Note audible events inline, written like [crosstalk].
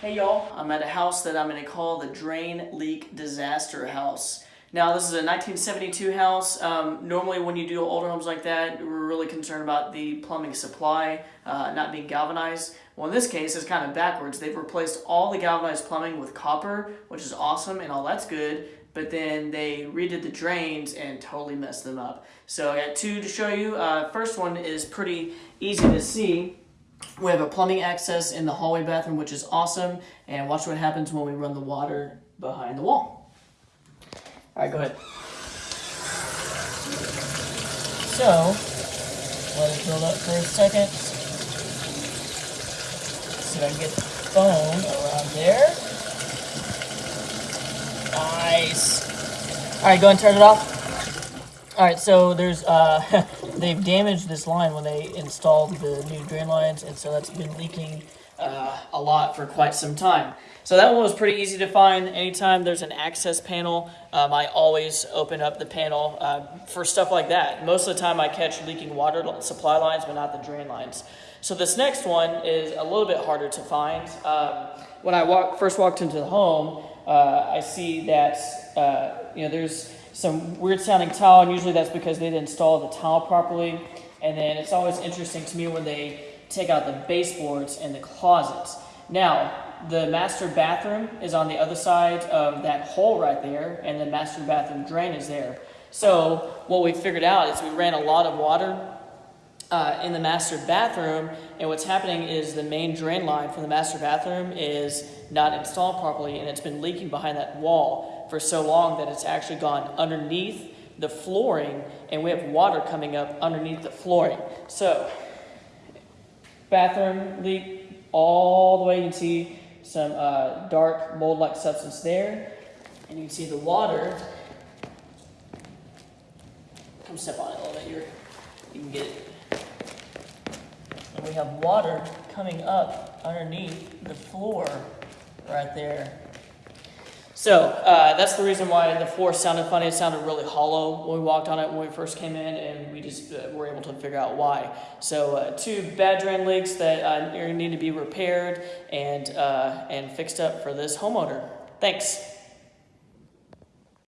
Hey y'all, I'm at a house that I'm going to call the Drain Leak Disaster House. Now this is a 1972 house. Um, normally when you do older homes like that, we're really concerned about the plumbing supply uh, not being galvanized. Well in this case it's kind of backwards. They've replaced all the galvanized plumbing with copper, which is awesome and all that's good, but then they redid the drains and totally messed them up. So I got two to show you. Uh, first one is pretty easy to see. We have a plumbing access in the hallway bathroom, which is awesome. And watch what happens when we run the water behind the wall. All right, go ahead. So, let it build up for a second. See if I can get the phone around there. Nice. All right, go and turn it off. All right, so there's uh, [laughs] they've damaged this line when they installed the new drain lines, and so that's been leaking uh, a lot for quite some time. So that one was pretty easy to find. Anytime there's an access panel, um, I always open up the panel uh, for stuff like that. Most of the time I catch leaking water supply lines, but not the drain lines. So this next one is a little bit harder to find. Um, when I walk, first walked into the home, uh, I see that uh, you know there's some weird sounding tile, and usually that's because they didn't install the tile properly. And then it's always interesting to me when they take out the baseboards and the closets. Now, the master bathroom is on the other side of that hole right there, and the master bathroom drain is there. So what we figured out is we ran a lot of water uh, in the master bathroom, and what's happening is the main drain line from the master bathroom is not installed properly, and it's been leaking behind that wall for so long that it's actually gone underneath the flooring, and we have water coming up underneath the flooring. So, bathroom leak all the way. You can see some uh, dark mold-like substance there, and you can see the water. Come step on it a little bit. You're, you can get it and we have water coming up underneath the floor right there. So uh, that's the reason why the floor sounded funny. It sounded really hollow when we walked on it when we first came in, and we just uh, were able to figure out why. So uh, two bad drain leaks that uh, need to be repaired and, uh, and fixed up for this homeowner. Thanks.